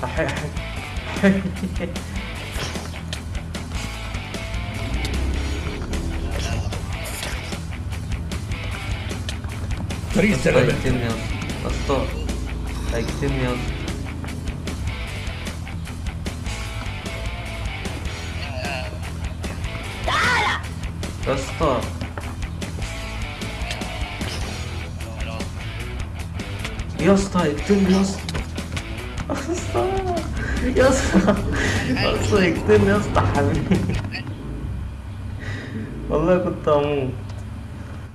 はいはいはい。Please tell me. Astor, ayıktım ya. Astor. Yasta, ayıktım yasta. يا اسطى يا اسطى يقتلني يا اسطى حبيبي والله كنت هموت